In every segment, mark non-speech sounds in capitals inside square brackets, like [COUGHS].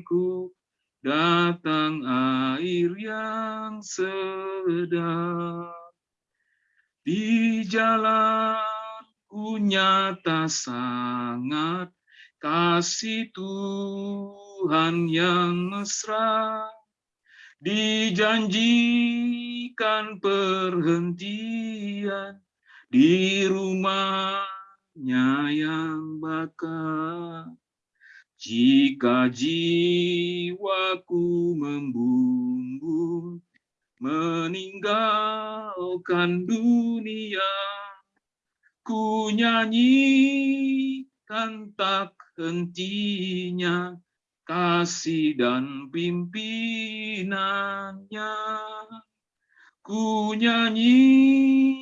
jalanku, datang air yang sedang. Di jalanku nyata sangat kasih Tuhan yang mesra. Dijanjikan perhentian di rumahnya yang bakal. Jika jiwaku membumbung, meninggalkan dunia, ku nyanyikan tak hentinya kasih dan pimpinannya. Ku nyanyikan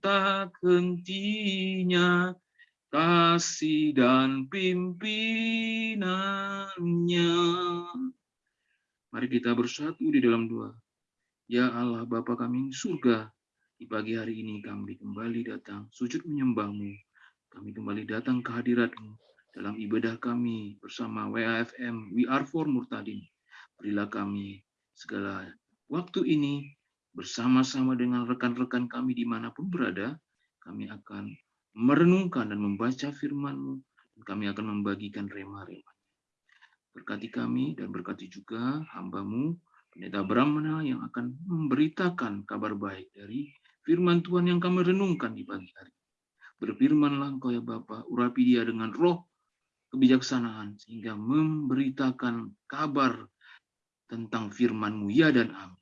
tak hentinya kasih dan pimpinannya. Mari kita bersatu di dalam doa. Ya Allah Bapa kami surga, di pagi hari ini kami kembali datang sujud menyembahmu. Kami kembali datang ke hadiratmu dalam ibadah kami bersama WAFM We Are For Murtadin. Berilah kami segala waktu ini bersama-sama dengan rekan-rekan kami di mana pun berada, kami akan merenungkan dan membaca firman-Mu, kami akan membagikan rema-rema. Berkati kami dan berkati juga hamba-Mu, Pendeta Brahmana yang akan memberitakan kabar baik dari firman Tuhan yang kami renungkan di pagi hari. Berfirmanlah Engkau ya Bapa, urapi dia dengan roh kebijaksanaan, sehingga memberitakan kabar tentang firman-Mu, ya dan amin.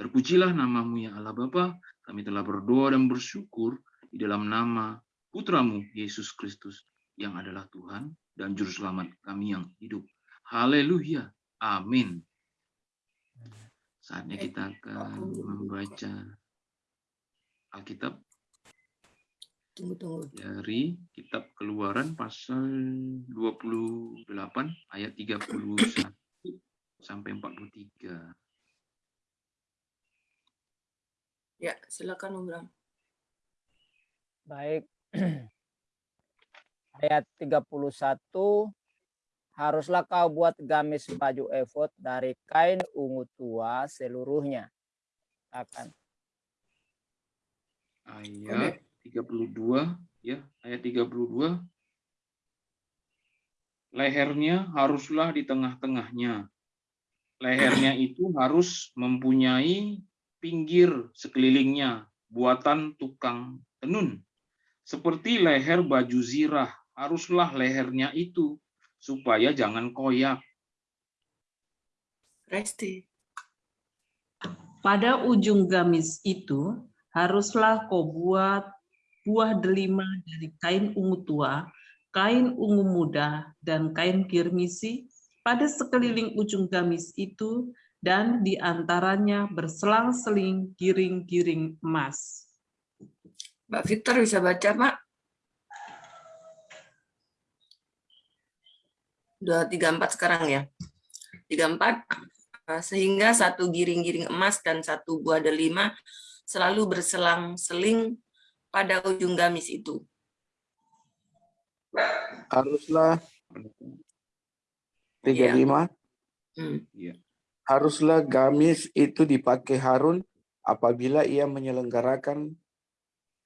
Terpujilah namamu ya Allah Bapa, kami telah berdoa dan bersyukur di dalam nama putramu Yesus Kristus yang adalah Tuhan dan Juru Selamat kami yang hidup. Haleluya. Amin. Saatnya kita akan membaca Alkitab Tunggu, tunggu. dari kitab keluaran pasal 28 ayat 31 sampai 43. Ya, silakan Om Bram. Baik, ayat 31 haruslah kau buat gamis baju efod dari kain ungu tua seluruhnya. Akan. Ayat 32 ya ayat 32 lehernya haruslah di tengah-tengahnya. Lehernya itu harus mempunyai pinggir sekelilingnya buatan tukang tenun seperti leher baju zirah, haruslah lehernya itu, supaya jangan koyak. Resti. Pada ujung gamis itu, haruslah kau buat buah delima dari kain ungu tua, kain ungu muda, dan kain kirmisi pada sekeliling ujung gamis itu, dan di antaranya berselang-seling giring-giring emas. Mbak Victor bisa baca, Pak? Dua tiga empat sekarang ya. Tiga empat eh, sehingga satu giring-giring emas dan satu buah delima selalu berselang-seling pada ujung gamis itu. Haruslah tiga Iya. lima. Hmm. Ya. Haruslah gamis itu dipakai Harun apabila ia menyelenggarakan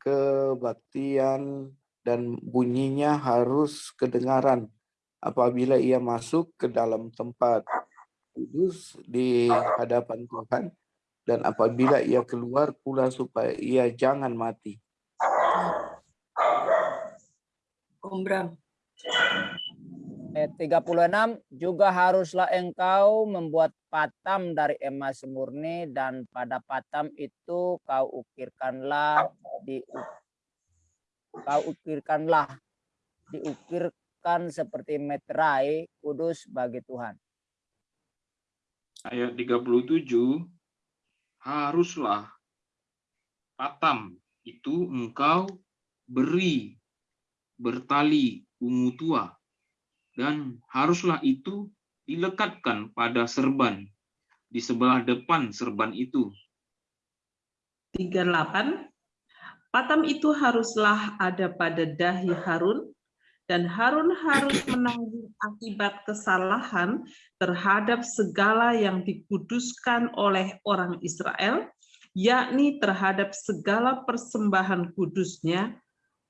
kebaktian dan bunyinya harus kedengaran apabila ia masuk ke dalam tempat kudus di hadapan Tuhan dan apabila ia keluar pula supaya ia jangan mati. Om Bram. Ayat 36 juga haruslah engkau membuat patam dari emas murni dan pada patam itu kau ukirkanlah di kau ukirkanlah diukirkan seperti meterai kudus bagi Tuhan. Ayat 37, haruslah patam itu engkau beri bertali ungu tua dan haruslah itu dilekatkan pada serban di sebelah depan serban itu. 38. Patam itu haruslah ada pada dahi Harun, dan Harun harus [COUGHS] menanggung akibat kesalahan terhadap segala yang dikuduskan oleh orang Israel, yakni terhadap segala persembahan kudusnya,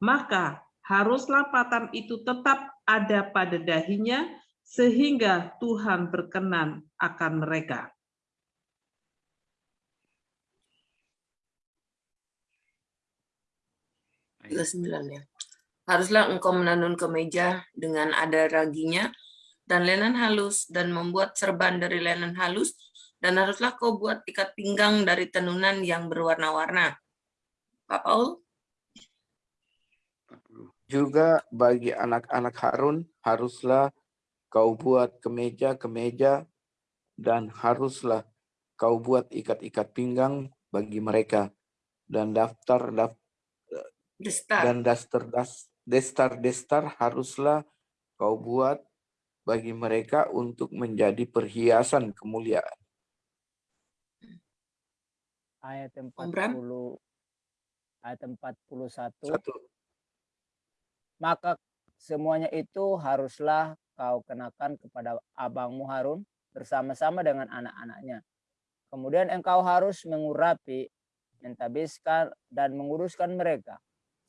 maka haruslah patan itu tetap ada pada dahinya, sehingga Tuhan berkenan akan mereka. Ya. Haruslah engkau menenun kemeja dengan ada raginya dan linen halus dan membuat serban dari linen halus dan haruslah kau buat ikat pinggang dari tenunan yang berwarna-warna. Pak Paul? 40. Juga bagi anak-anak Harun haruslah kau buat kemeja-kemeja dan haruslah kau buat ikat-ikat pinggang bagi mereka dan daftar daftar Destar. dan daster das destar-destar haruslah kau buat bagi mereka untuk menjadi perhiasan kemuliaan. Ayat Om Bram? 40 ayat 41 Satu. Maka semuanya itu haruslah kau kenakan kepada abangmu Harun bersama-sama dengan anak-anaknya. Kemudian engkau harus mengurapi, mentabiskan, dan menguruskan mereka,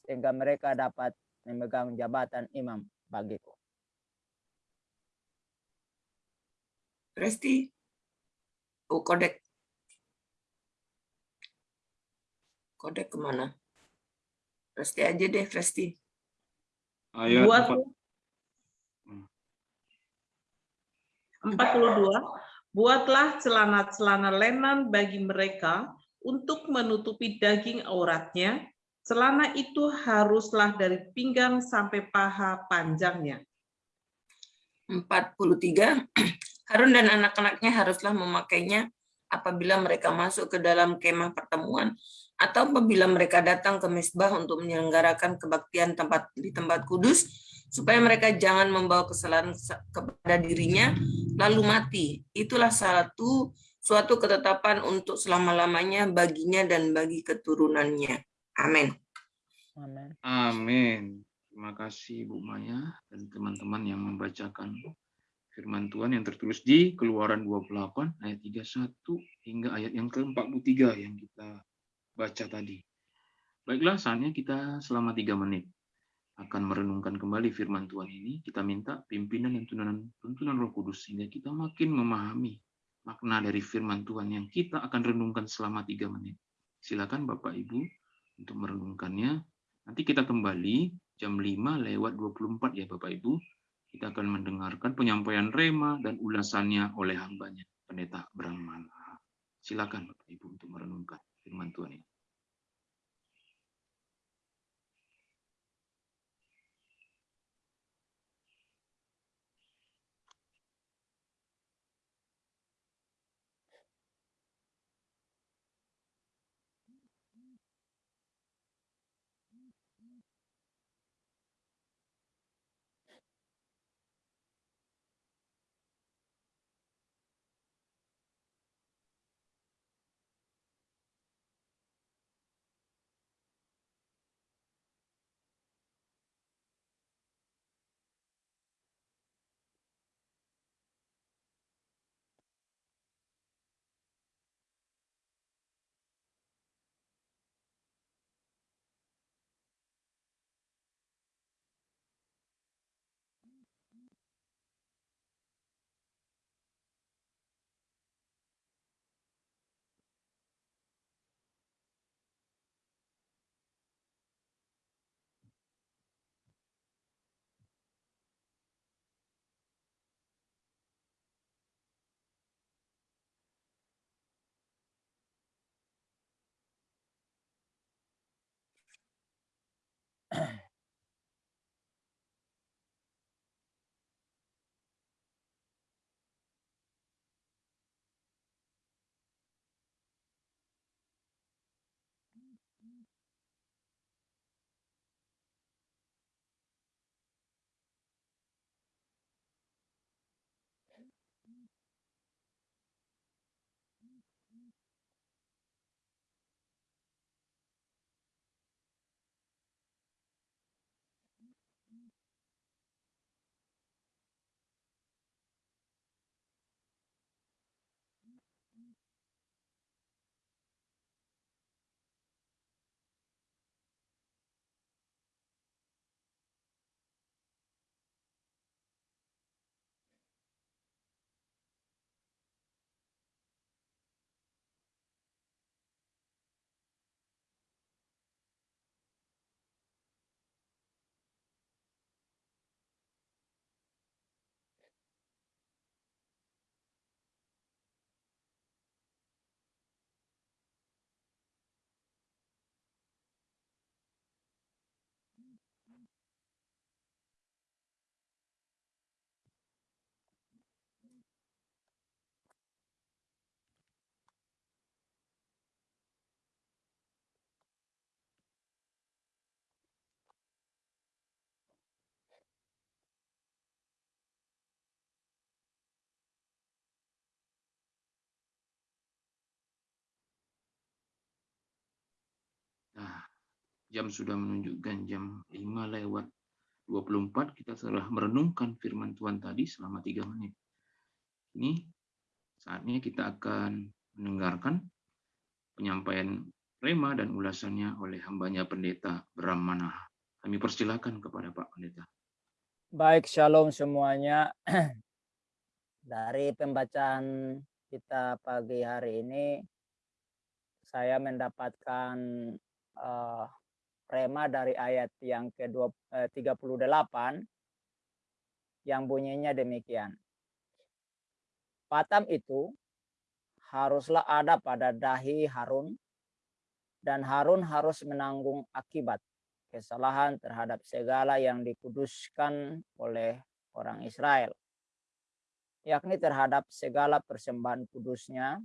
sehingga mereka dapat memegang jabatan imam bagiku. Resti? Oh, kodek. Kodek ke mana? Resti aja deh, Resti. Ayat Buat 4. 42, buatlah celana-celana lenan bagi mereka untuk menutupi daging auratnya. Celana itu haruslah dari pinggang sampai paha panjangnya. 43. [CLEARS THROAT] Harun dan anak-anaknya haruslah memakainya apabila mereka masuk ke dalam kemah pertemuan atau apabila mereka datang ke mesbah untuk menyelenggarakan kebaktian tempat di tempat kudus supaya mereka jangan membawa kesalahan kepada dirinya lalu mati. Itulah satu suatu ketetapan untuk selama-lamanya baginya dan bagi keturunannya. Amin. Amin. Amin. Terima kasih Bu Maya dan teman-teman yang membacakan firman Tuhan yang tertulis di Keluaran 28 ayat 31 hingga ayat yang ke-43 yang kita baca tadi. Baiklah, saatnya kita selama tiga menit akan merenungkan kembali firman Tuhan ini. Kita minta pimpinan dan tuntunan, tuntunan Roh Kudus sehingga kita makin memahami makna dari firman Tuhan yang kita akan renungkan selama tiga menit. Silakan Bapak Ibu untuk merenungkannya. Nanti kita kembali jam 5 lewat 24 ya Bapak Ibu. Kita akan mendengarkan penyampaian rema dan ulasannya oleh hambanya, Pendeta Brahmana. Silakan Bapak Ibu untuk merenungkan firman Tuhan Jam sudah menunjukkan jam 5 lewat 24. Kita telah merenungkan firman Tuhan tadi selama tiga menit. Ini saatnya kita akan mendengarkan penyampaian rema dan ulasannya oleh hambanya pendeta Bram. Kami persilakan kepada Pak Pendeta. Baik, shalom semuanya. [CLEARS THROAT] Dari pembacaan kita pagi hari ini, saya mendapatkan uh, rema dari ayat yang ke-38 eh, yang bunyinya demikian. Patam itu haruslah ada pada dahi Harun dan Harun harus menanggung akibat kesalahan terhadap segala yang dikuduskan oleh orang Israel yakni terhadap segala persembahan kudusnya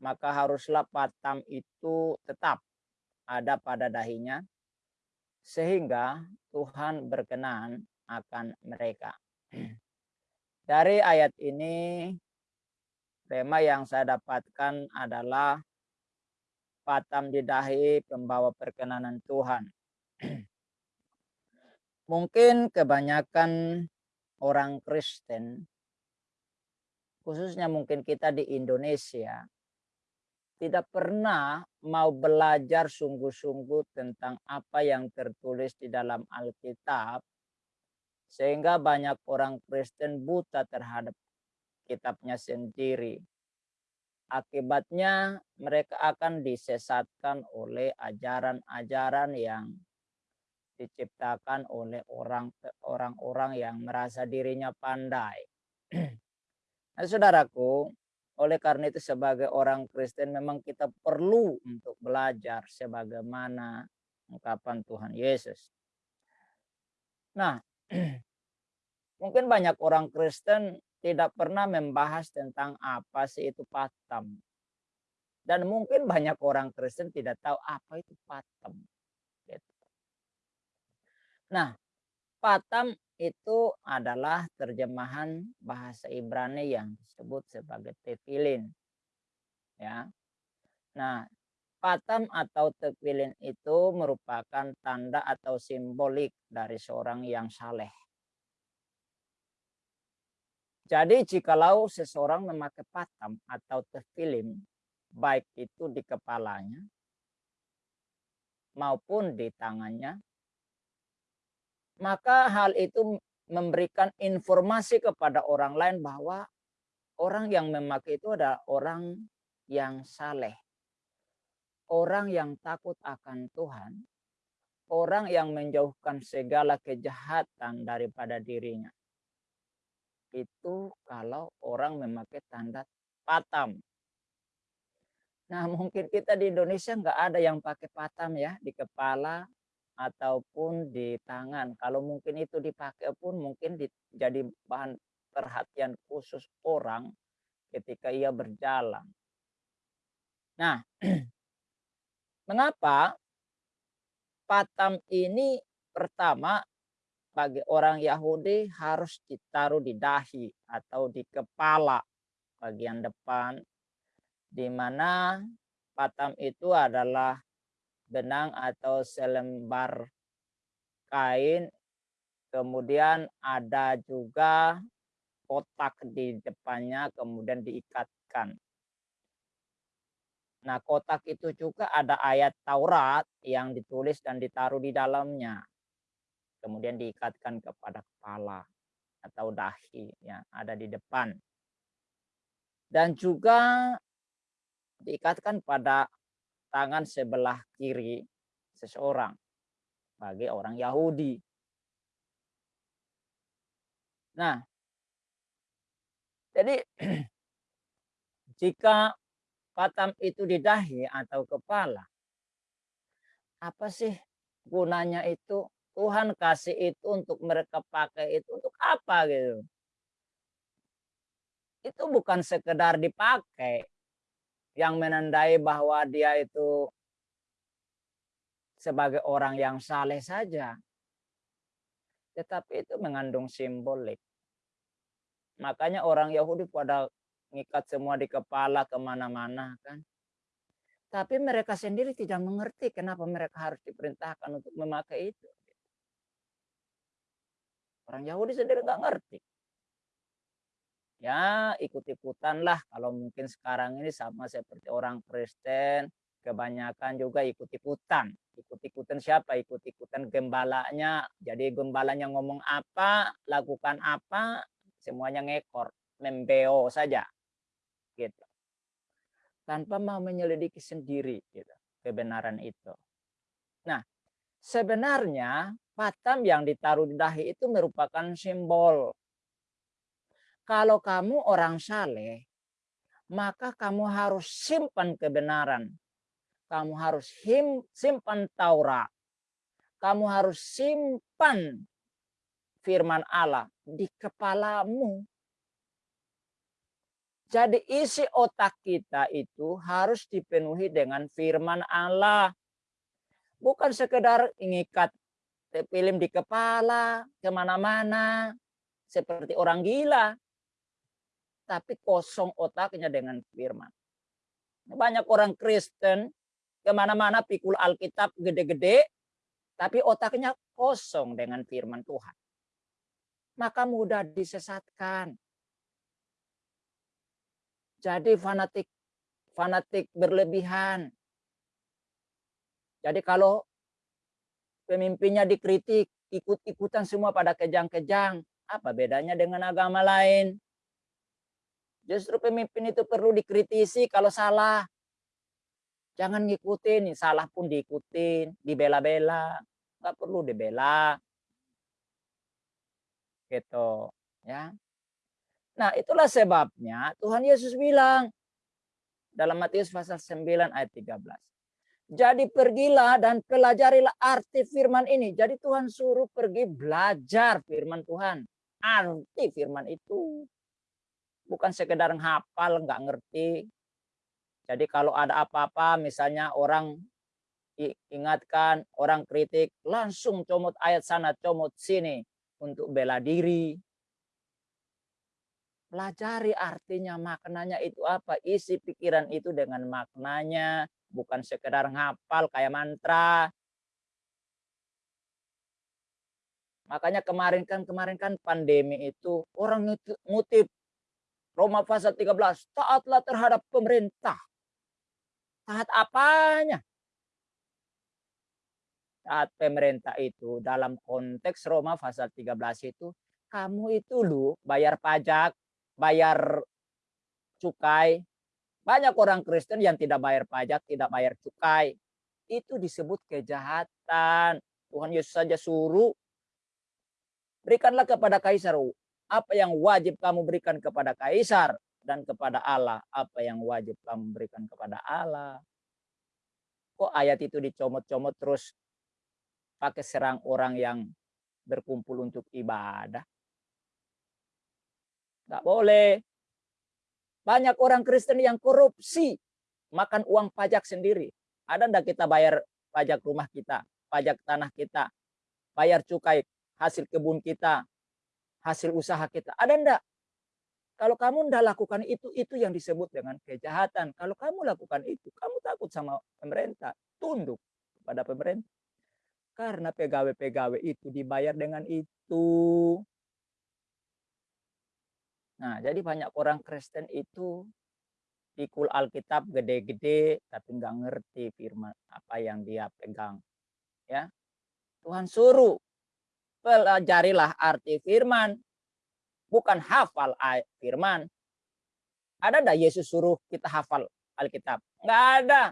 maka haruslah patam itu tetap ada pada dahinya sehingga Tuhan berkenan akan mereka. Dari ayat ini, tema yang saya dapatkan adalah patam di dahi pembawa perkenanan Tuhan. Mungkin kebanyakan orang Kristen, khususnya mungkin kita di Indonesia, tidak pernah mau belajar sungguh-sungguh tentang apa yang tertulis di dalam Alkitab, sehingga banyak orang Kristen buta terhadap kitabnya sendiri. Akibatnya mereka akan disesatkan oleh ajaran-ajaran yang diciptakan oleh orang-orang yang merasa dirinya pandai. [CLEARS THROAT] Nah, saudaraku, oleh karena itu sebagai orang Kristen memang kita perlu untuk belajar sebagaimana ungkapan Tuhan Yesus. Nah, [CLEARS THROAT] mungkin banyak orang Kristen tidak pernah membahas tentang apa sih itu patam. Dan mungkin banyak orang Kristen tidak tahu apa itu patam. Gitu. Nah, patam itu adalah terjemahan bahasa Ibrani yang disebut sebagai tefilin. Ya. Nah, patam atau tefilin itu merupakan tanda atau simbolik dari seorang yang saleh. Jadi jikalau seseorang memakai patam atau tefilin, baik itu di kepalanya maupun di tangannya, maka hal itu memberikan informasi kepada orang lain bahwa orang yang memakai itu adalah orang yang saleh. Orang yang takut akan Tuhan. Orang yang menjauhkan segala kejahatan daripada dirinya. Itu kalau orang memakai tanda patam. Nah mungkin kita di Indonesia nggak ada yang pakai patam ya di kepala ataupun di tangan. Kalau mungkin itu dipakai pun mungkin jadi bahan perhatian khusus orang ketika ia berjalan. Nah, [CLEARS THROAT] mengapa patam ini pertama bagi orang Yahudi harus ditaruh di dahi atau di kepala bagian depan di mana patam itu adalah benang atau selembar kain. Kemudian ada juga kotak di depannya kemudian diikatkan. Nah, kotak itu juga ada ayat Taurat yang ditulis dan ditaruh di dalamnya. Kemudian diikatkan kepada kepala atau dahi yang ada di depan. Dan juga diikatkan pada tangan sebelah kiri seseorang bagi orang Yahudi. Nah, jadi [CLEARS THROAT] jika patam itu di dahi atau kepala, apa sih gunanya itu? Tuhan kasih itu untuk mereka pakai itu untuk apa gitu? Itu bukan sekedar dipakai, yang menandai bahwa dia itu sebagai orang yang saleh saja. Tetapi itu mengandung simbolik. Makanya orang Yahudi pada ngikat semua di kepala ke mana-mana kan. Tapi mereka sendiri tidak mengerti kenapa mereka harus diperintahkan untuk memakai itu. Orang Yahudi sendiri nggak ngerti. Ya ikut-ikutan lah kalau mungkin sekarang ini sama seperti orang Kristen kebanyakan juga ikut-ikutan. Ikut-ikutan siapa? Ikut-ikutan gembalanya. Jadi gembalanya ngomong apa, lakukan apa, semuanya ngekor, membeo saja. Gitu. Tanpa mau menyelidiki sendiri gitu, kebenaran itu. Nah, sebenarnya patam yang ditaruh di dahi itu merupakan simbol. Kalau kamu orang saleh, maka kamu harus simpan kebenaran. Kamu harus simpan Taurat. Kamu harus simpan firman Allah di kepalamu. Jadi isi otak kita itu harus dipenuhi dengan firman Allah. Bukan sekedar ingikat film di kepala, ke mana-mana, seperti orang gila. Tapi kosong otaknya dengan firman. Banyak orang Kristen, ke mana-mana pikul Alkitab gede-gede, tapi otaknya kosong dengan firman Tuhan. Maka mudah disesatkan. Jadi fanatik fanatik berlebihan. Jadi kalau pemimpinnya dikritik, ikut-ikutan semua pada kejang-kejang. Apa bedanya dengan agama lain? Justru pemimpin itu perlu dikritisi kalau salah. Jangan ngikutin, salah pun diikutin, dibela-bela. Nggak perlu dibela. Gitu. ya. Nah itulah sebabnya Tuhan Yesus bilang dalam Matius pasal 9 ayat 13. Jadi pergilah dan pelajarilah arti firman ini. Jadi Tuhan suruh pergi belajar firman Tuhan. Arti firman itu. Bukan sekedar hafal, nggak ngerti. Jadi kalau ada apa-apa, misalnya orang ingatkan, orang kritik, langsung comot ayat sana, comot sini. Untuk bela diri. Pelajari artinya, maknanya itu apa. Isi pikiran itu dengan maknanya bukan sekedar ngapal kayak mantra. Makanya kemarin kan kemarin kan pandemi itu orang ngutip Roma pasal 13, taatlah terhadap pemerintah. Taat apanya? Taat pemerintah itu dalam konteks Roma pasal 13 itu kamu itu lu bayar pajak, bayar cukai, banyak orang Kristen yang tidak bayar pajak, tidak bayar cukai. Itu disebut kejahatan. Tuhan Yesus saja suruh. Berikanlah kepada kaisar apa yang wajib kamu berikan kepada kaisar dan kepada Allah apa yang wajib kamu berikan kepada Allah. Kok ayat itu dicomot-comot terus pakai serang orang yang berkumpul untuk ibadah? Tidak boleh. Banyak orang Kristen yang korupsi, makan uang pajak sendiri. Ada enggak kita bayar pajak rumah kita, pajak tanah kita, bayar cukai hasil kebun kita, hasil usaha kita. Ada enggak? Kalau kamu enggak lakukan itu, itu yang disebut dengan kejahatan. Kalau kamu lakukan itu, kamu takut sama pemerintah, tunduk kepada pemerintah. Karena pegawai-pegawai itu dibayar dengan itu. Nah, jadi banyak orang Kristen itu pikul Alkitab gede-gede tapi nggak ngerti firman apa yang dia pegang. Ya. Tuhan suruh pelajarilah arti firman, bukan hafal firman. Ada enggak Yesus suruh kita hafal Alkitab? Enggak ada.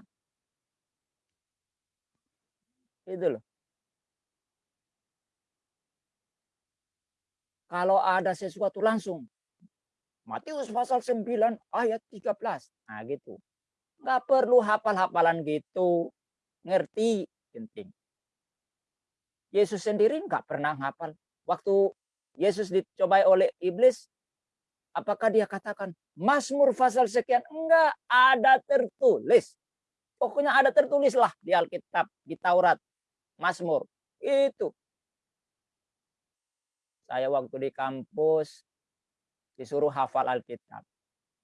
Itu loh. Kalau ada sesuatu langsung Matius pasal 9 ayat 13. Nah gitu. Nggak perlu hafal-hafalan gitu. Ngerti penting. Yesus sendiri nggak pernah hafal. Waktu Yesus dicobai oleh iblis, apakah dia katakan Mazmur pasal sekian? Enggak, ada tertulis. Pokoknya ada tertulis lah di Alkitab, di Taurat, Mazmur. Itu. Saya waktu di kampus disuruh hafal Alkitab.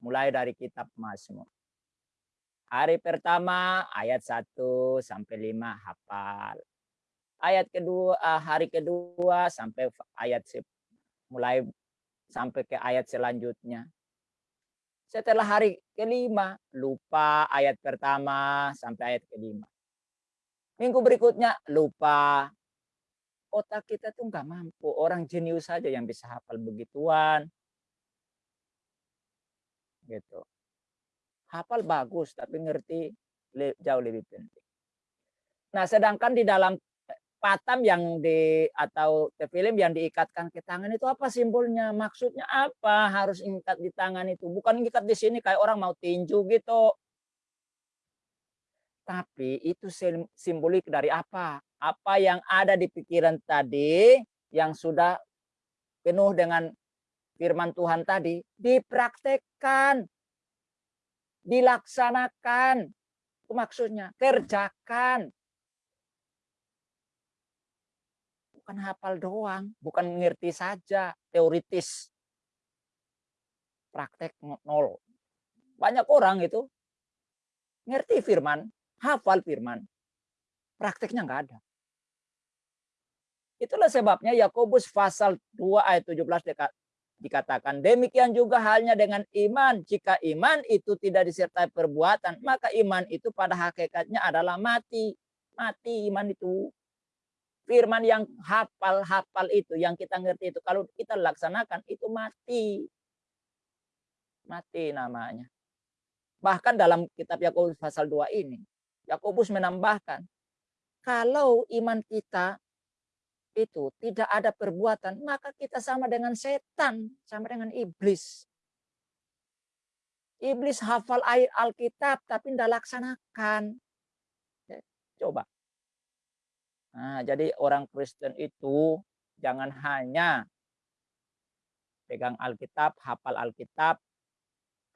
Mulai dari kitab Mazmur. Hari pertama ayat 1 sampai 5 hafal. Ayat kedua ah, hari kedua sampai ayat mulai sampai ke ayat selanjutnya. Setelah hari kelima, lupa ayat pertama sampai ayat kelima. Minggu berikutnya, lupa. Otak kita tuh nggak mampu. Orang jenius saja yang bisa hafal begituan. Gitu. Hafal bagus, tapi ngerti jauh lebih penting. Nah, sedangkan di dalam patam yang di atau film yang diikatkan ke tangan itu apa simbolnya? Maksudnya apa? Harus ikat di tangan itu. Bukan ikat di sini kayak orang mau tinju gitu. Tapi itu simbolik dari apa? Apa yang ada di pikiran tadi yang sudah penuh dengan firman Tuhan tadi dipraktekkan, dilaksanakan. Itu maksudnya kerjakan. Bukan hafal doang, bukan mengerti saja, teoritis. Praktek nol. Banyak orang itu ngerti firman, hafal firman. Prakteknya nggak ada. Itulah sebabnya Yakobus pasal 2 ayat 17 dekat dikatakan demikian juga halnya dengan iman jika iman itu tidak disertai perbuatan maka iman itu pada hakikatnya adalah mati mati iman itu firman yang hafal-hafal itu, yang kita ngerti itu, kalau kita laksanakan itu mati. Mati namanya. Bahkan dalam kitab Yakobus pasal 2 ini, Yakobus menambahkan, kalau iman kita itu tidak ada perbuatan, maka kita sama dengan setan, sama dengan iblis. Iblis hafal ayat Alkitab tapi tidak laksanakan. Coba Nah, jadi orang Kristen itu jangan hanya pegang Alkitab, hafal Alkitab,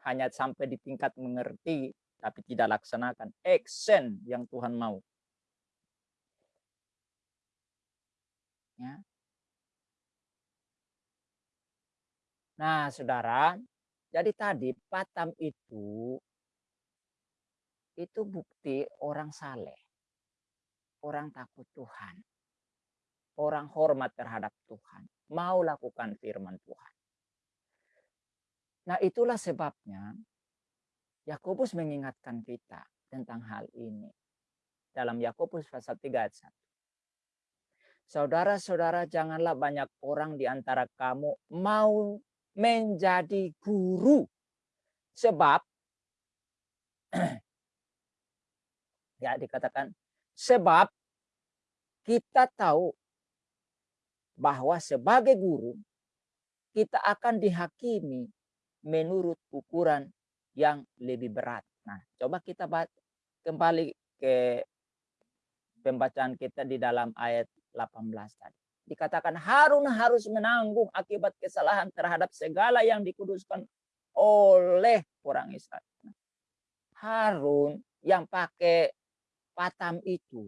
hanya sampai di tingkat mengerti, tapi tidak laksanakan. Action yang Tuhan mau. Ya. Nah, saudara, jadi tadi patam itu itu bukti orang saleh orang takut Tuhan. Orang hormat terhadap Tuhan. Mau lakukan firman Tuhan. Nah itulah sebabnya Yakobus mengingatkan kita tentang hal ini. Dalam Yakobus pasal 3 ayat 1. Saudara-saudara janganlah banyak orang di antara kamu mau menjadi guru. Sebab [CLEARS THROAT] ya dikatakan Sebab kita tahu bahwa sebagai guru kita akan dihakimi menurut ukuran yang lebih berat. Nah, coba kita kembali ke pembacaan kita di dalam ayat 18 tadi. Dikatakan Harun harus menanggung akibat kesalahan terhadap segala yang dikuduskan oleh orang Israel. Harun yang pakai patam itu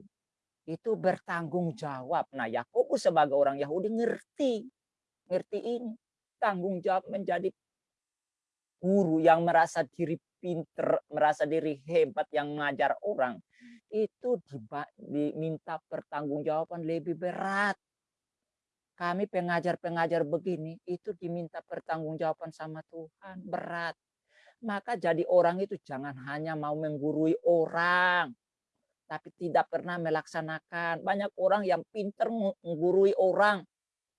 itu bertanggung jawab. Nah, Yakobus sebagai orang Yahudi ngerti, ngerti ini tanggung jawab menjadi guru yang merasa diri pinter, merasa diri hebat yang mengajar orang itu diminta pertanggungjawaban lebih berat. Kami pengajar-pengajar begini itu diminta pertanggungjawaban sama Tuhan berat. Maka jadi orang itu jangan hanya mau menggurui orang, tapi tidak pernah melaksanakan. Banyak orang yang pinter menggurui orang,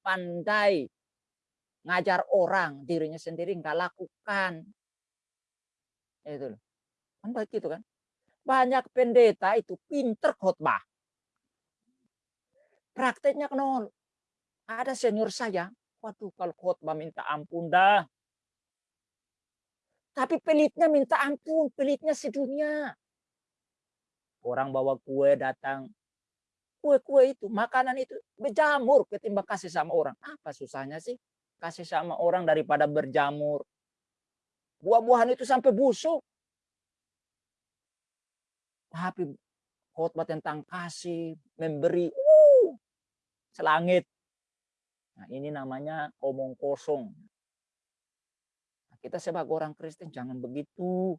pandai ngajar orang, dirinya sendiri nggak lakukan. Itu Kan begitu kan? Banyak pendeta itu pinter khotbah. Prakteknya nol. Ada senior saya, waduh kalau khotbah minta ampun dah. Tapi pelitnya minta ampun, pelitnya sedunia. Orang bawa kue datang. Kue-kue itu, makanan itu berjamur ketimbang kasih sama orang. Apa susahnya sih? Kasih sama orang daripada berjamur. Buah-buahan itu sampai busuk. Tapi khotbah tentang kasih, memberi, uh, selangit. Nah, ini namanya omong kosong. Kita sebagai orang Kristen jangan begitu.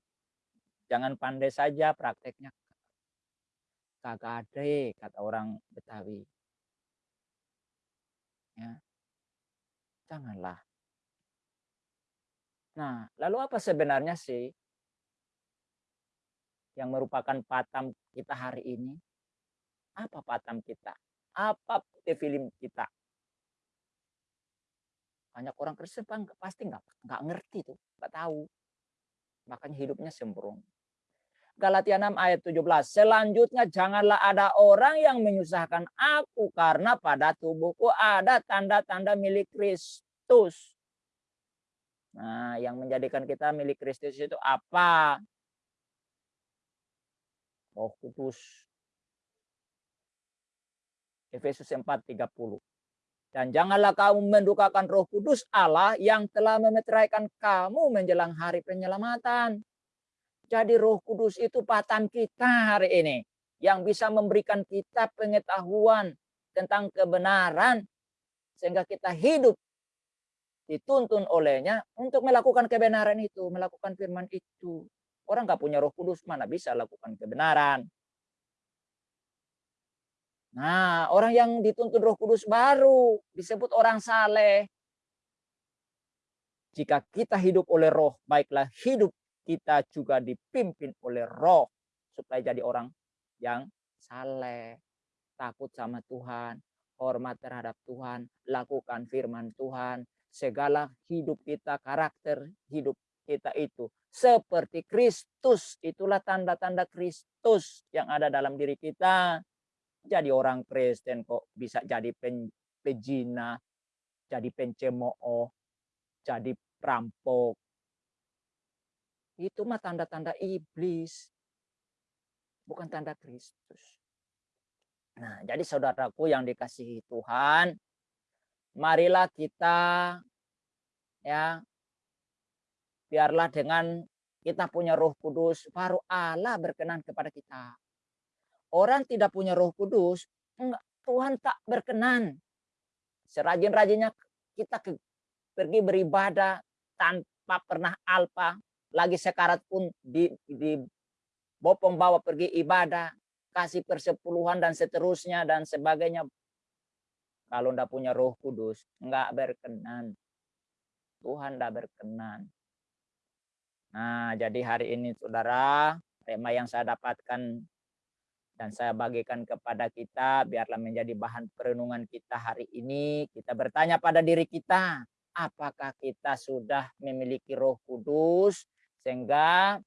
Jangan pandai saja prakteknya. Kagak ada kata orang Betawi. Ya. Janganlah. Nah, lalu apa sebenarnya sih yang merupakan patam kita hari ini? Apa patam kita? Apa film kita? Banyak orang Kristen pasti nggak nggak ngerti tuh, nggak tahu. Makanya hidupnya sembrono. Galatia 6 ayat 17. Selanjutnya janganlah ada orang yang menyusahkan aku karena pada tubuhku ada tanda-tanda milik Kristus. Nah, yang menjadikan kita milik Kristus itu apa? Roh Kudus. Efesus 4:30. Dan janganlah kamu mendukakan roh kudus Allah yang telah memeteraikan kamu menjelang hari penyelamatan. Jadi roh kudus itu patam kita hari ini. Yang bisa memberikan kita pengetahuan tentang kebenaran. Sehingga kita hidup dituntun olehnya untuk melakukan kebenaran itu. Melakukan firman itu. Orang nggak punya roh kudus mana bisa lakukan kebenaran. Nah, orang yang dituntun Roh Kudus baru disebut orang saleh. Jika kita hidup oleh Roh, baiklah hidup kita juga dipimpin oleh Roh supaya jadi orang yang saleh, takut sama Tuhan, hormat terhadap Tuhan, lakukan firman Tuhan, segala hidup kita, karakter hidup kita itu seperti Kristus. Itulah tanda-tanda Kristus yang ada dalam diri kita jadi orang Kristen kok bisa jadi pen, pejina, jadi pencemooh, jadi perampok. Itu mah tanda-tanda iblis. Bukan tanda Kristus. Nah, jadi saudaraku yang dikasihi Tuhan, marilah kita ya biarlah dengan kita punya Roh Kudus baru Allah berkenan kepada kita orang tidak punya roh kudus, Tuhan tak berkenan. Serajin-rajinnya kita ke, pergi beribadah tanpa pernah alpa, lagi sekarat pun di, di bopong bawa pergi ibadah, kasih persepuluhan dan seterusnya dan sebagainya. Kalau ndak punya roh kudus, nggak berkenan. Tuhan ndak berkenan. Nah, jadi hari ini saudara, tema yang saya dapatkan dan saya bagikan kepada kita biarlah menjadi bahan perenungan kita hari ini. Kita bertanya pada diri kita, apakah kita sudah memiliki Roh Kudus sehingga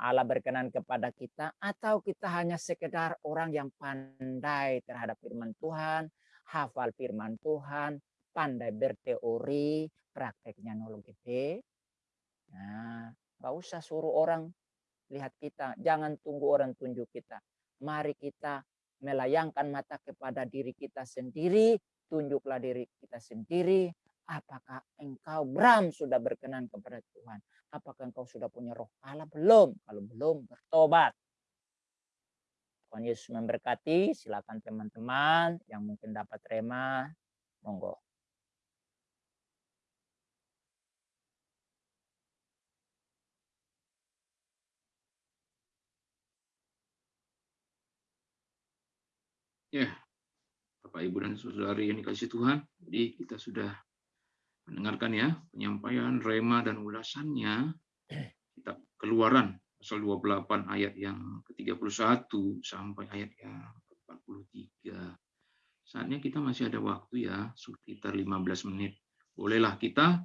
Allah berkenan kepada kita atau kita hanya sekedar orang yang pandai terhadap firman Tuhan, hafal firman Tuhan, pandai berteori, prakteknya nolong gede. Nah, gak usah suruh orang lihat kita, jangan tunggu orang tunjuk kita mari kita melayangkan mata kepada diri kita sendiri, tunjuklah diri kita sendiri, apakah engkau Bram sudah berkenan kepada Tuhan? Apakah engkau sudah punya roh Allah? Belum. Kalau belum, bertobat. Tuhan Yesus memberkati. Silakan teman-teman yang mungkin dapat rema. Monggo. Ya, Bapak, Ibu, dan Saudari yang dikasih Tuhan, jadi kita sudah mendengarkan ya penyampaian rema dan ulasannya [CLEARS THROAT] kitab keluaran pasal 28 ayat yang ke-31 sampai ayat yang ke-43. Saatnya kita masih ada waktu ya, sekitar 15 menit. Bolehlah kita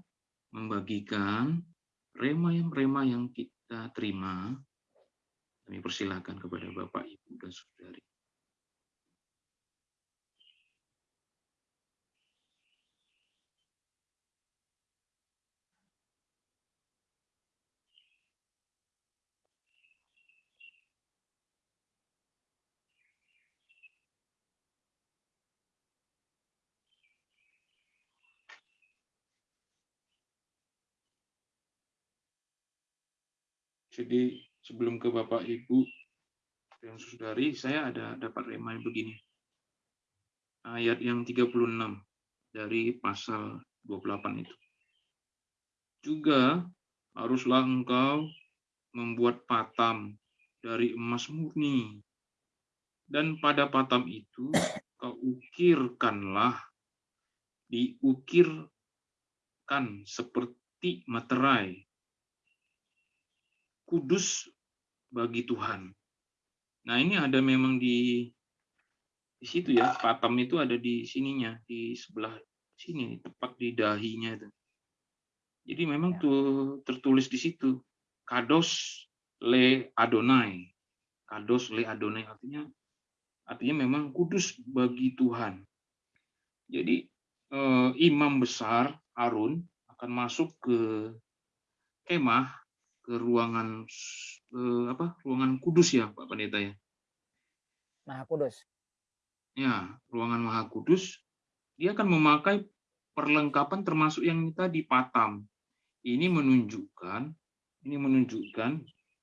membagikan rema yang rema yang kita terima. Kami persilakan kepada Bapak, Ibu, dan Saudari. Jadi sebelum ke Bapak Ibu dan Saudari, saya ada dapat remind begini. Ayat yang 36 dari pasal 28 itu. Juga haruslah engkau membuat patam dari emas murni. Dan pada patam itu kau ukirkanlah, diukirkan seperti materai, kudus bagi Tuhan. Nah ini ada memang di di situ ya, patam itu ada di sininya, di sebelah sini, tepat di dahinya itu. Jadi memang Ya. tuh tertulis di situ, kados le Adonai. Kados le Adonai artinya artinya memang kudus bagi Tuhan. Jadi eh, imam besar Harun akan masuk ke kemah ke ruangan eh, apa? Ruangan kudus ya, Pak Pendeta ya. Maha Kudus. Ya, ruangan Maha Kudus. Dia akan memakai perlengkapan termasuk yang tadi patam. Ini menunjukkan ini menunjukkan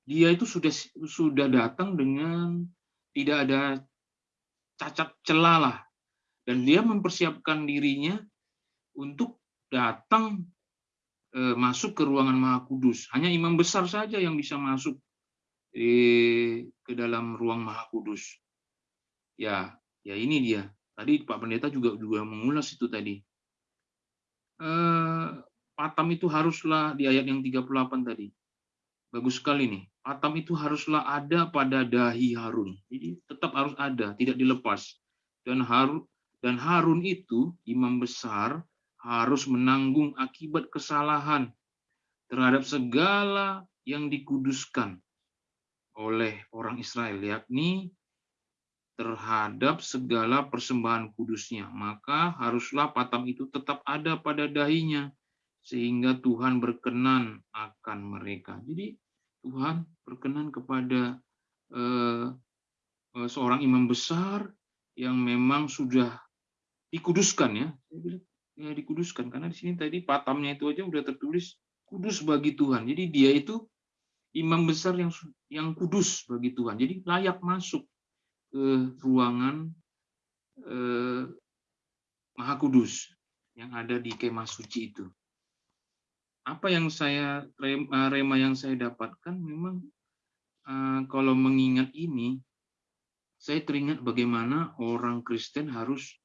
dia itu sudah sudah datang dengan tidak ada cacat celah lah dan dia mempersiapkan dirinya untuk datang masuk ke ruangan Maha Kudus. Hanya imam besar saja yang bisa masuk eh, ke dalam ruang Maha Kudus. Ya, ya ini dia. Tadi Pak Pendeta juga juga mengulas itu tadi. Eh, patam itu haruslah di ayat yang 38 tadi. Bagus sekali nih. Patam itu haruslah ada pada dahi Harun. Jadi tetap harus ada, tidak dilepas. Dan Harun dan Harun itu imam besar harus menanggung akibat kesalahan terhadap segala yang dikuduskan oleh orang Israel, yakni terhadap segala persembahan kudusnya. Maka haruslah patam itu tetap ada pada dahinya, sehingga Tuhan berkenan akan mereka. Jadi Tuhan berkenan kepada eh, eh, seorang imam besar yang memang sudah dikuduskan ya. Ya dikuduskan karena di sini tadi patamnya itu aja udah tertulis kudus bagi Tuhan. Jadi dia itu imam besar yang yang kudus bagi Tuhan. Jadi layak masuk ke ruangan eh, Maha Kudus yang ada di kemah suci itu. Apa yang saya rema, rema yang saya dapatkan memang eh, kalau mengingat ini saya teringat bagaimana orang Kristen harus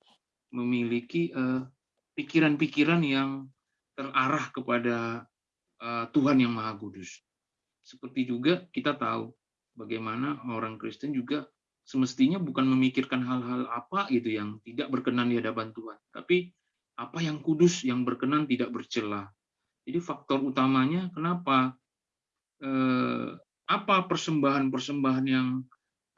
memiliki eh, pikiran-pikiran yang terarah kepada eh, Tuhan yang Maha Kudus. Seperti juga kita tahu bagaimana orang Kristen juga semestinya bukan memikirkan hal-hal apa gitu yang tidak berkenan di hadapan Tuhan, tapi apa yang kudus, yang berkenan tidak bercela. Jadi faktor utamanya kenapa eh, apa persembahan-persembahan yang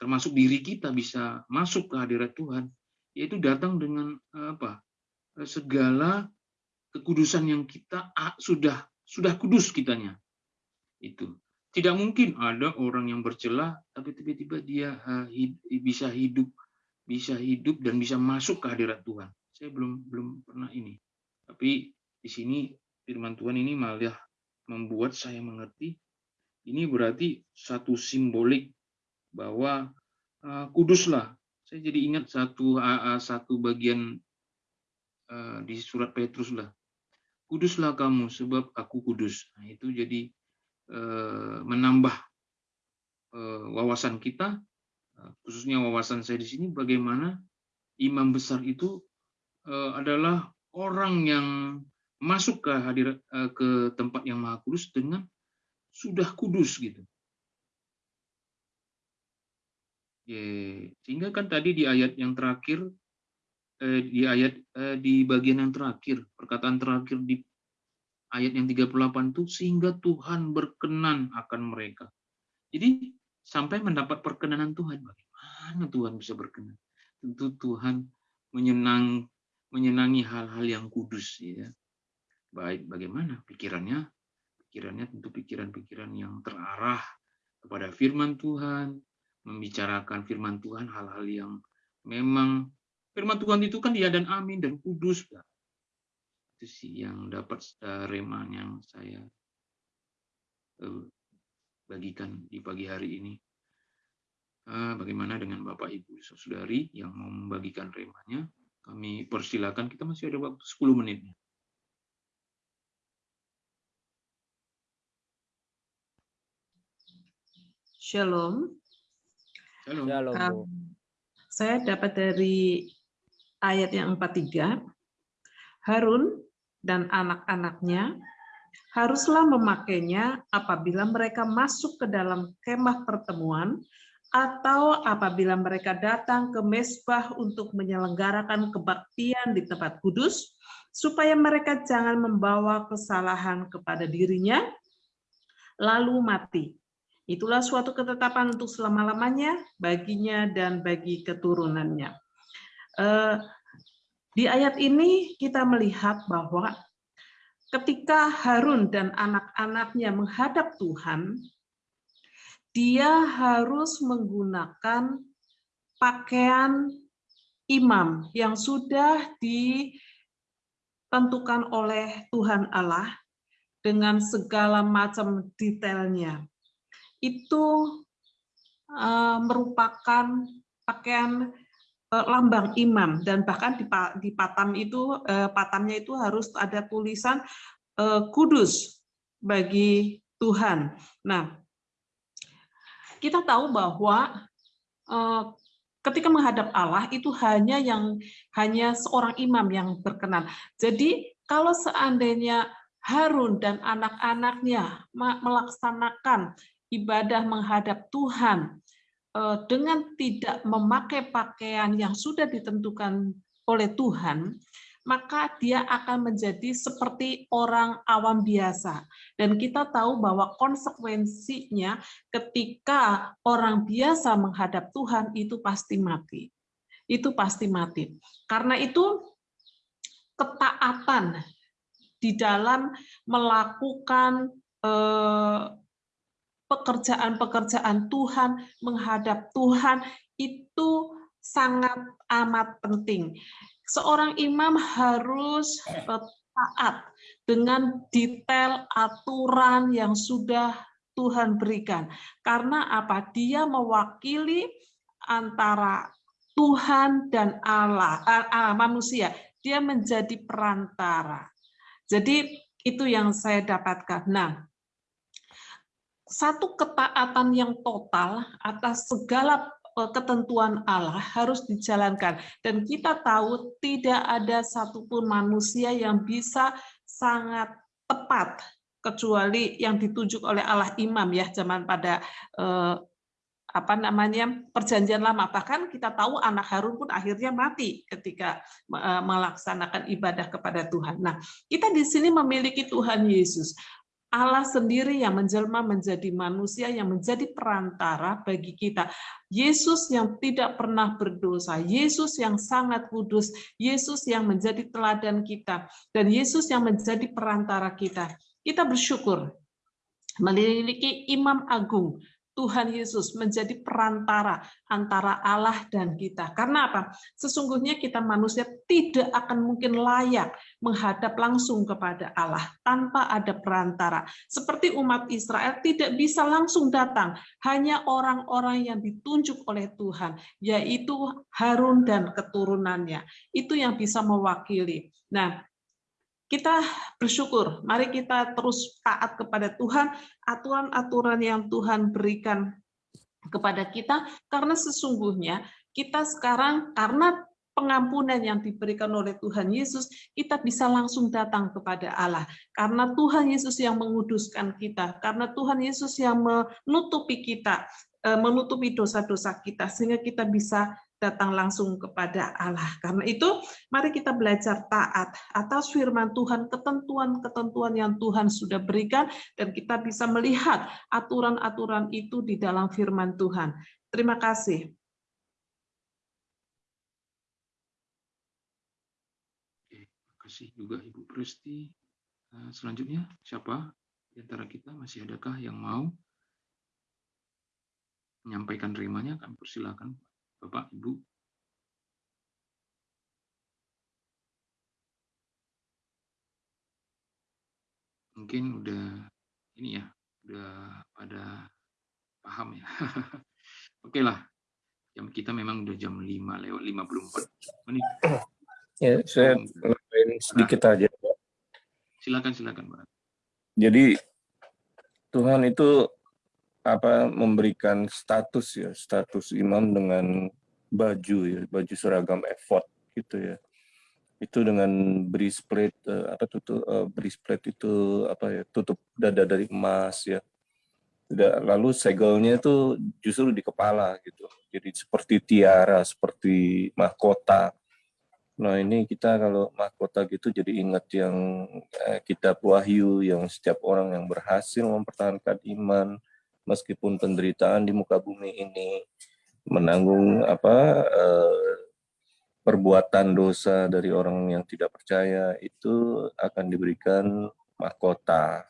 termasuk diri kita bisa masuk ke hadirat Tuhan, yaitu datang dengan eh, apa segala kekudusan yang kita ah, sudah sudah kudus kitanya itu tidak mungkin ada orang yang bercela tapi tiba-tiba dia bisa hidup bisa hidup dan bisa masuk ke hadirat Tuhan. Saya belum belum pernah ini. Tapi di sini firman Tuhan ini malah membuat saya mengerti ini berarti satu simbolik bahwa uh, kuduslah. Saya jadi ingat satu satu bagian di surat Petrus lah. Kuduslah kamu sebab aku kudus. Nah, itu jadi menambah wawasan kita, khususnya wawasan saya di sini, bagaimana imam besar itu adalah orang yang masuk ke hadirat ke tempat yang maha kudus dengan sudah kudus gitu. Sehingga kan tadi di ayat yang terakhir, di ayat di bagian yang terakhir, perkataan terakhir di ayat yang 38 itu sehingga Tuhan berkenan akan mereka. Jadi sampai mendapat perkenanan Tuhan. Bagaimana Tuhan bisa berkenan? Tentu Tuhan menyenang menyenangi hal-hal yang kudus ya. Baik bagaimana pikirannya? Pikirannya tentu pikiran-pikiran yang terarah kepada firman Tuhan, membicarakan firman Tuhan hal-hal yang memang firman Tuhan itu kan dia dan amin dan kudus itu sih yang dapat uh, rema yang saya uh, bagikan di pagi hari ini. Uh, bagaimana dengan Bapak Ibu Saudari yang mau membagikan remanya? Kami persilakan, kita masih ada waktu 10 menit. Shalom. Shalom. Shalom. Um, saya dapat dari ayat yang 43. Harun dan anak-anaknya haruslah memakainya apabila mereka masuk ke dalam kemah pertemuan atau apabila mereka datang ke mesbah untuk menyelenggarakan kebaktian di tempat kudus, supaya mereka jangan membawa kesalahan kepada dirinya, lalu mati. Itulah suatu ketetapan untuk selama-lamanya baginya dan bagi keturunannya. Eh, di ayat ini kita melihat bahwa ketika Harun dan anak-anaknya menghadap Tuhan, dia harus menggunakan pakaian imam yang sudah ditentukan oleh Tuhan Allah dengan segala macam detailnya. Itu uh, merupakan pakaian lambang imam dan bahkan di, di patam itu uh, patamnya itu harus ada tulisan uh, kudus bagi Tuhan. Nah, kita tahu bahwa ketika menghadap Allah itu hanya yang hanya seorang imam yang berkenan. Jadi kalau seandainya Harun dan anak-anaknya melaksanakan ibadah menghadap Tuhan uh, dengan tidak memakai pakaian yang sudah ditentukan oleh Tuhan, maka dia akan menjadi seperti orang awam biasa. Dan kita tahu bahwa konsekuensinya ketika orang biasa menghadap Tuhan itu pasti mati. Itu pasti mati. Karena itu ketaatan di dalam melakukan eh, pekerjaan-pekerjaan Tuhan, menghadap Tuhan itu sangat amat penting seorang imam harus eh, taat dengan detail aturan yang sudah Tuhan berikan. Karena apa? Dia mewakili antara Tuhan dan Allah, uh, uh, manusia. Dia menjadi perantara. Jadi itu yang saya dapatkan. Nah, satu ketaatan yang total atas segala Eh, ketentuan Allah harus dijalankan. Dan kita tahu tidak ada satupun manusia yang bisa sangat tepat kecuali yang ditunjuk oleh Allah imam ya zaman pada eh, apa namanya perjanjian lama bahkan kita tahu anak Harun pun akhirnya mati ketika eh, melaksanakan ibadah kepada Tuhan. Nah, kita di sini memiliki Tuhan Yesus. Allah sendiri yang menjelma menjadi manusia yang menjadi perantara bagi kita. Yesus yang tidak pernah berdosa, Yesus yang sangat kudus, Yesus yang menjadi teladan kita, dan Yesus yang menjadi perantara kita. Kita bersyukur memiliki imam agung Tuhan Yesus menjadi perantara antara Allah dan kita. Karena apa? Sesungguhnya kita manusia tidak akan mungkin layak menghadap langsung kepada Allah tanpa ada perantara. Seperti umat Israel tidak bisa langsung datang, hanya orang-orang yang ditunjuk oleh Tuhan, yaitu Harun dan keturunannya. Itu yang bisa mewakili. Nah, kita bersyukur, mari kita terus taat kepada Tuhan, aturan-aturan yang Tuhan berikan kepada kita, karena sesungguhnya kita sekarang, karena pengampunan yang diberikan oleh Tuhan Yesus, kita bisa langsung datang kepada Allah. Karena Tuhan Yesus yang menguduskan kita, karena Tuhan Yesus yang menutupi kita, eh, menutupi dosa-dosa kita, sehingga kita bisa datang langsung kepada Allah. Karena itu, mari kita belajar taat atas firman Tuhan, ketentuan-ketentuan yang Tuhan sudah berikan, dan kita bisa melihat aturan-aturan itu di dalam firman Tuhan. Terima kasih. Terima kasih juga Ibu Presti. Eh, selanjutnya, siapa di antara kita masih adakah yang mau menyampaikan rimanya? Kami persilakan. Bapak, Ibu? Mungkin udah ini ya, udah pada paham ya. [LAUGHS] Oke lah, jam kita memang udah jam 5 lewat 54 menit. Ya, saya nambahin sedikit aja. Silakan, silakan, Pak. Jadi Tuhan itu apa memberikan status ya status imam dengan baju ya baju seragam effort gitu ya. Itu dengan breastplate uh, apa tutup uh, breastplate itu apa ya tutup dada dari emas ya. Lalu segelnya itu justru di kepala gitu. Jadi seperti tiara seperti mahkota. Nah ini kita kalau mahkota gitu jadi ingat yang eh, kitab wahyu yang setiap orang yang berhasil mempertahankan iman meskipun penderitaan di muka bumi ini menanggung apa eh, perbuatan dosa dari orang yang tidak percaya itu akan diberikan mahkota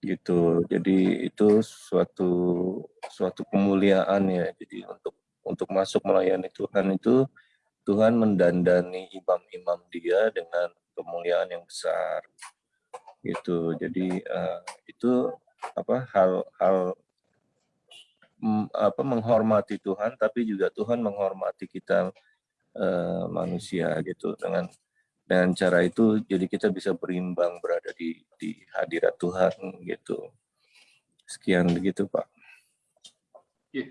gitu. Jadi itu suatu suatu kemuliaan ya. Jadi untuk untuk masuk melayani Tuhan itu Tuhan mendandani imam-imam dia dengan kemuliaan yang besar gitu jadi uh, itu apa hal-hal mm, apa menghormati Tuhan tapi juga Tuhan menghormati kita uh, manusia gitu dengan dengan cara itu jadi kita bisa berimbang berada di di hadirat Tuhan gitu sekian begitu Pak. Ya,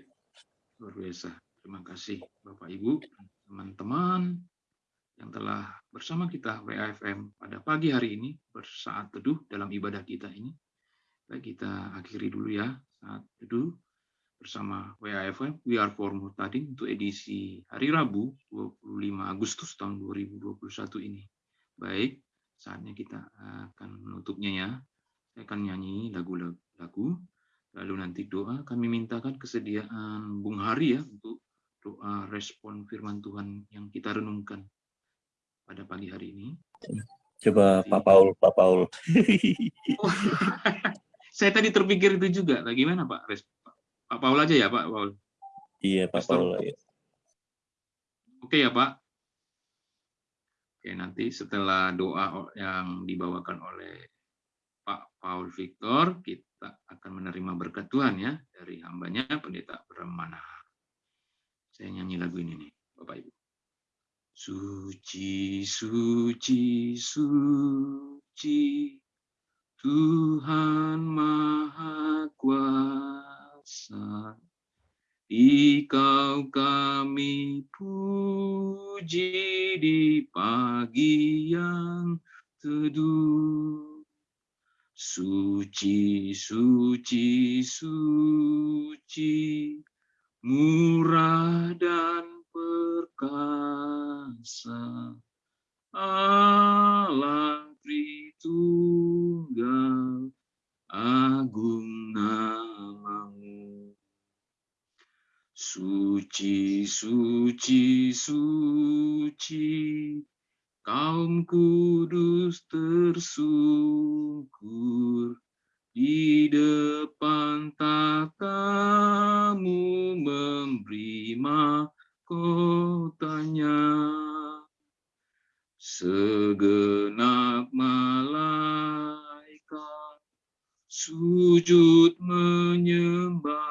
luar biasa. Terima kasih Bapak Ibu teman-teman yang telah bersama kita WAFM pada pagi hari ini bersaat teduh dalam ibadah kita ini. Baik, kita akhiri dulu ya saat teduh bersama WAFM We Are For Mutadin untuk edisi hari Rabu 25 Agustus tahun 2021 ini. Baik, saatnya kita akan menutupnya ya. Saya akan nyanyi lagu-lagu, lalu nanti doa kami mintakan kesediaan Bung Hari ya untuk doa respon firman Tuhan yang kita renungkan pada pagi hari ini. Coba Pak Paul, Pak Paul. [LAUGHS] Saya tadi terpikir itu juga. Bagaimana Pak? Pak Paul aja ya Pak Paul. Iya Pak Pastor. Paul. Ya. Oke ya Pak. Oke nanti setelah doa yang dibawakan oleh Pak Paul Victor, kita akan menerima berkat Tuhan ya dari hambanya Pendeta Brahmana. Saya nyanyi lagu ini nih, Bapak Ibu. Suci, suci, suci, Tuhan Maha Kuasa. Dikau kami puji di pagi yang teduh. Suci, suci, suci, murah dan perkasa. Allah Tritunggal, agung namamu. Suci, suci, suci, kaum kudus tersungkur di depan tatamu memberi mahkotanya. Segenap malaikat sujud menyembah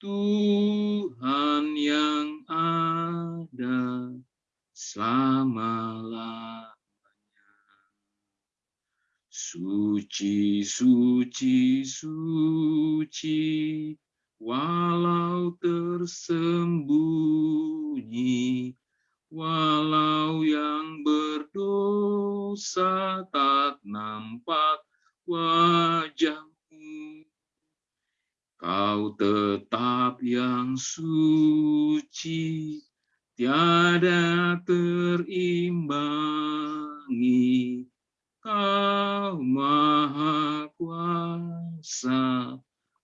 Tuhan yang ada selama Suci, suci, suci, walau tersembunyi, walau yang berdosa tak nampak wajahmu. Kau tetap yang suci, tiada terimbangi Kau maha kuasa,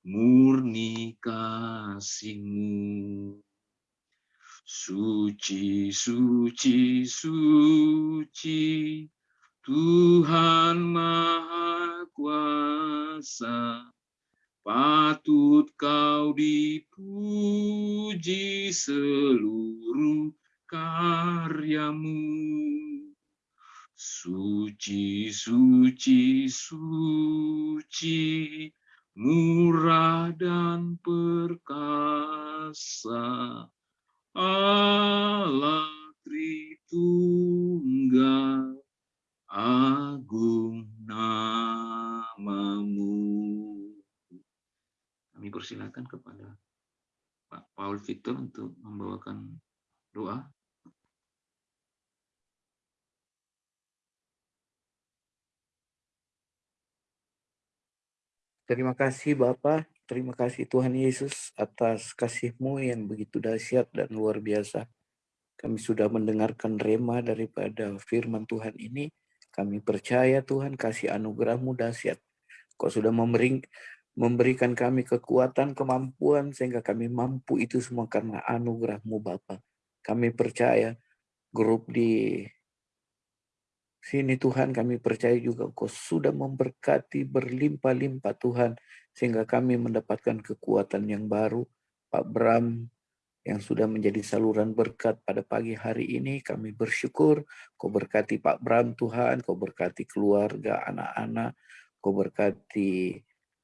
murni kasihmu. Suci, suci, suci, Tuhan maha kuasa, patut kau dipuji seluruh karyamu. Suci, suci, suci, murah dan perkasa. Allah Tritunggal, agung namamu. Kami persilakan kepada Pak Paul Victor untuk membawakan doa. Terima kasih Bapa, terima kasih Tuhan Yesus atas kasih-Mu yang begitu dahsyat dan luar biasa. Kami sudah mendengarkan rema daripada firman Tuhan ini. Kami percaya Tuhan kasih anugerah-Mu dahsyat. Kau sudah memberi, memberikan kami kekuatan, kemampuan, sehingga kami mampu itu semua karena anugerah-Mu Bapa. Kami percaya grup di Sini Tuhan kami percaya juga Engkau sudah memberkati berlimpah-limpah Tuhan sehingga kami mendapatkan kekuatan yang baru. Pak Bram yang sudah menjadi saluran berkat pada pagi hari ini kami bersyukur Kau berkati Pak Bram Tuhan, Kau berkati keluarga, anak-anak, Kau berkati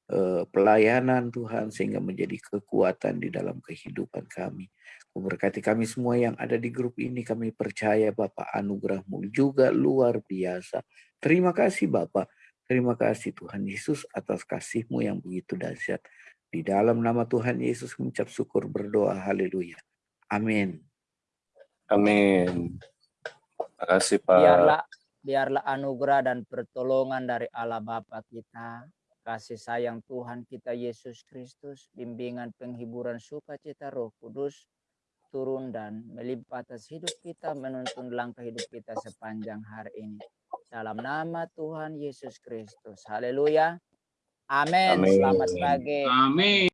eh, pelayanan Tuhan sehingga menjadi kekuatan di dalam kehidupan kami. Memberkati kami semua yang ada di grup ini. Kami percaya Bapak anugerahmu juga luar biasa. Terima kasih Bapak. Terima kasih Tuhan Yesus atas kasihmu yang begitu dahsyat. Di dalam nama Tuhan Yesus mengucap syukur berdoa. Haleluya. Amin. Amin. Terima kasih Pak. Biarlah biarlah anugerah dan pertolongan dari Allah Bapa kita, kasih sayang Tuhan kita Yesus Kristus, bimbingan penghiburan sukacita Roh Kudus, turun dan melimpah atas hidup kita, menuntun langkah hidup kita sepanjang hari ini. Dalam nama Tuhan Yesus Kristus. Haleluya. Amin. Selamat pagi. Amin.